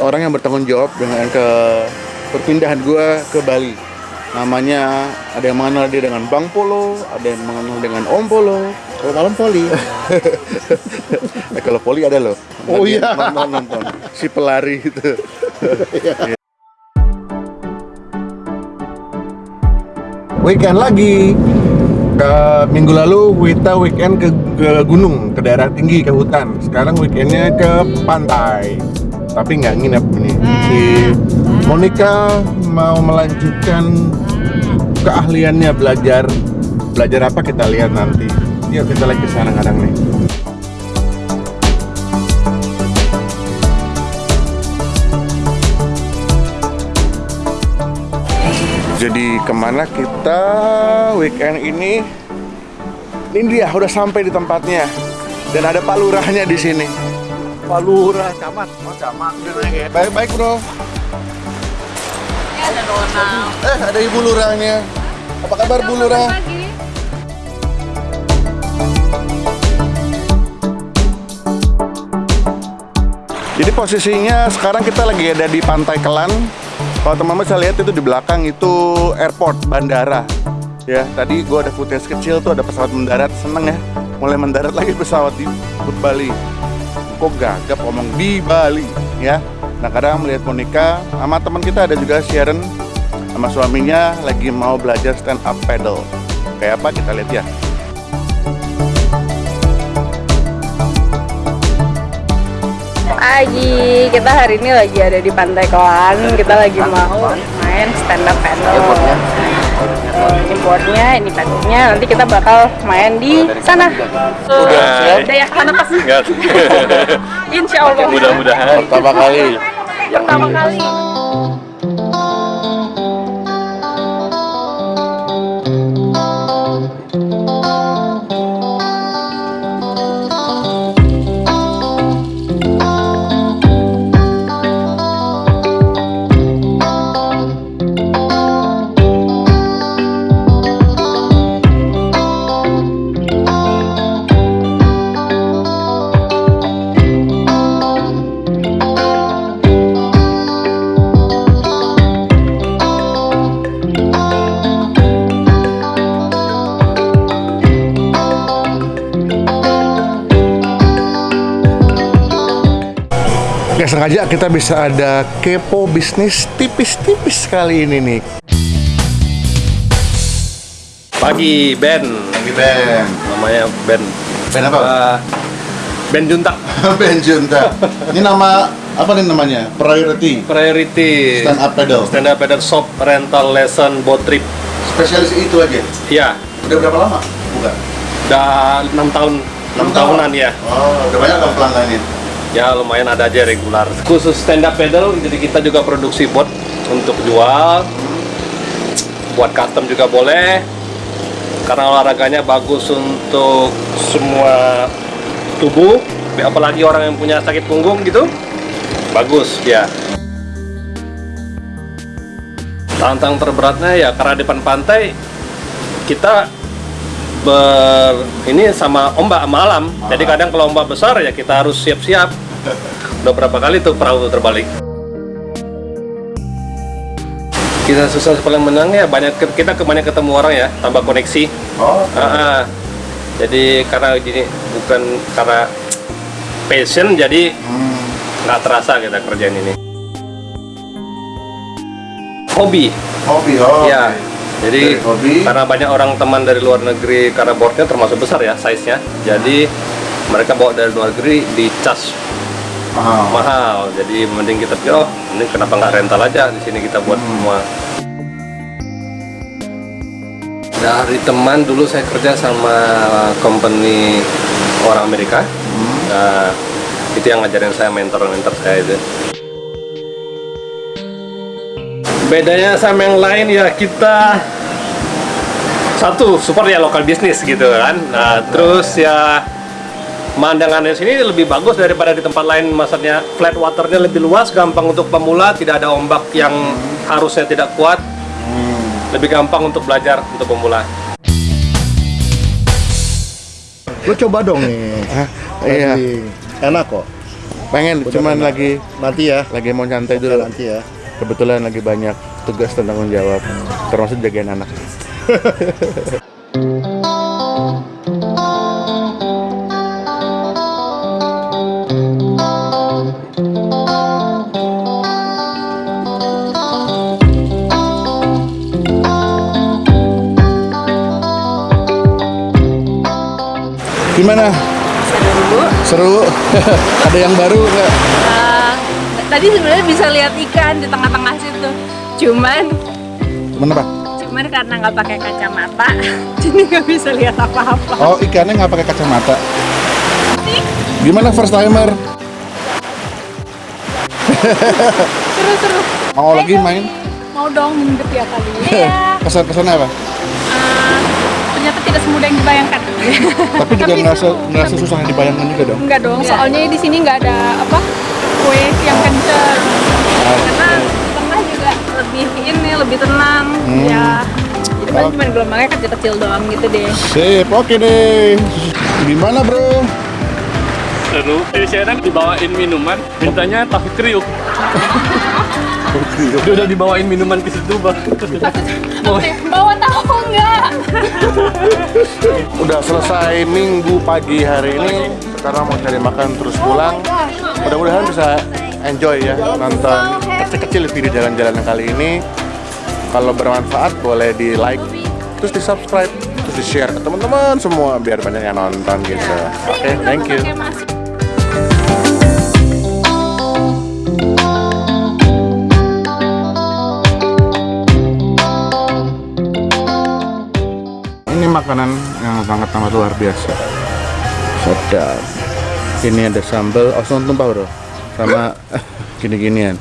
orang yang bertanggung jawab dengan ke perpindahan gua ke Bali. Namanya ada yang mengenal dia dengan Bang Polo, ada yang mengenal dengan Om Polo. Kalau malam poli. Eh, kalau Poli ada loh. Oh iya. Nonton nonton. Si pelari itu. Weekend lagi. Ke minggu lalu kita weekend ke, ke gunung, ke daerah tinggi, ke hutan. Sekarang weekendnya ke pantai. Tapi nggak nginep ini. Si Monica mau melanjutkan keahliannya belajar. Belajar apa kita lihat nanti. Yuk kita lagi ke sana kadang nih. Jadi ke mana kita weekend ini? Ini dia udah sampai di tempatnya dan ada Pak Lurahnya di sini. Pak Lurah, camat, oh camat udah naik ya. Baik baik bro. ada Donald. Eh ada Ibu Lurahnya. Apa kabar Bu Lurah? Jadi posisinya sekarang kita lagi ada di Pantai Kelan. Kalau teman-teman bisa lihat itu di belakang itu airport, bandara. Ya, tadi gua ada footage kecil tuh ada pesawat mendarat, seneng ya. Mulai mendarat lagi pesawat di Bali. Kok gagap ngomong di Bali, ya. Nah, kadang melihat Monica sama teman kita ada juga Sharon sama suaminya lagi mau belajar stand up paddle. Kayak apa kita lihat ya. Pagi, kita hari ini lagi ada di Pantai Kelan. Kita lagi mau main stand up paddle. Eh, Ini boardnya, ini paddle-nya. Nanti kita bakal main di sana. Udah. Udah yakin apa sih? Enggak. Insya Allah. Mudah-mudahan. Pertama kali Pertama kali. Gak sengaja kita bisa ada kepo bisnis tipis-tipis kali ini nih. Pagi Ben, Lagi Ben. namanya Ben. Ben apa? Eh, ben Junta. ben Junta. Ini nama apa nih namanya? Priority Priority. Stand up paddle. Stand up paddle shop rental lesson boat trip. Spesialis itu aja. Iya, Udah berapa lama? Bukan. udah enam tahun. enam tahunan ya. Oh, udah banyak dong pelanggannya. Ya lumayan ada aja regular. Khusus stand up paddle, jadi kita juga produksi boat untuk jual. Buat custom juga boleh. Karena olahraganya bagus untuk semua tubuh, apalagi orang yang punya sakit punggung gitu. Bagus ya. Tantang terberatnya ya karena depan pantai kita ber ini sama ombak malam. Jadi kadang kalau ombak besar ya kita harus siap-siap. Udah berapa kali tuh perahu tuh terbalik. Kita susah paling menang ya banyak kita kebanyakan ketemu orang ya, tambah koneksi. Oh, Ah, ah. Jadi karena gini bukan karena passion jadi hmm. nggak terasa kita kerjain ini. Hobi, hobi oh. ya. oke. Jadi hobi. karena banyak orang teman dari luar negeri karena boardnya termasuk besar ya size-nya. Jadi mereka bawa dari luar negeri di cas Ah. mahal. Jadi mending kita pikir, oh ini kenapa nggak rental aja di sini kita buat Hmm. semua. Dari teman dulu saya kerja sama company orang Amerika. Hmm. Nah, itu yang ngajarin saya mentor-mentor saya itu. Bedanya sama yang lain ya kita satu super ya lokal bisnis gitu kan. Nah, terus ya pemandangannya sini lebih bagus daripada di tempat lain maksudnya flat waternya lebih luas gampang untuk pemula tidak ada ombak yang harusnya tidak kuat Hmm. lebih gampang untuk belajar untuk pemula Lo coba dong nih. Hah? Iya. Enak kok. Pengen, Udah cuman pengen. lagi Nanti ya. lagi mau santai dulu. nanti ya. Kebetulan lagi banyak tugas dan tanggung jawab, termasuk jagain anak. Gimana? Seru. Seru? Ada yang baru nggak? Eh, tadi sebenarnya bisa lihat ikan di tengah-tengah situ. Cuman Gimana pak? cuman karena nggak pakai kacamata, jadi nggak bisa lihat apa-apa. Oh ikannya nggak pakai kacamata. Gimana first timer? Seru-seru. Mau Ayo lagi main? Mau dong minggu ya kali. Iya. Kesan-kesannya apa? Eh, ternyata tidak semudah yang dibayangkan. Tapi juga ngerasa ngerasa susah yang dibayangkan juga dong. Enggak dong, soalnya di sini nggak ada apa kue yang kenceng. Karena di tengah juga lebih ini lebih tenang. Hmm. Ya. Jadi paling cuma gelombangnya kecil-kecil doang gitu deh. Sip, oke deh. Gimana bro? Seru. Di sana dibawain minuman, mintanya tahu kriuk. Dia udah dibawain minuman ke situ bang. Oke, bawa tahu nggak? Udah selesai minggu pagi hari ini. Sekarang mau cari makan terus pulang. Mudah-mudahan bisa enjoy ya nonton kecil-kecil video jalan-jalan kali ini. Kalau bermanfaat boleh di like, terus di subscribe, terus di share ke teman-teman semua biar banyak yang nonton gitu. Oke, thank you. Ini makanan yang sangat amat luar biasa. Sedap. Ini ada sambal osong tumpah bro, sama gini-ginian.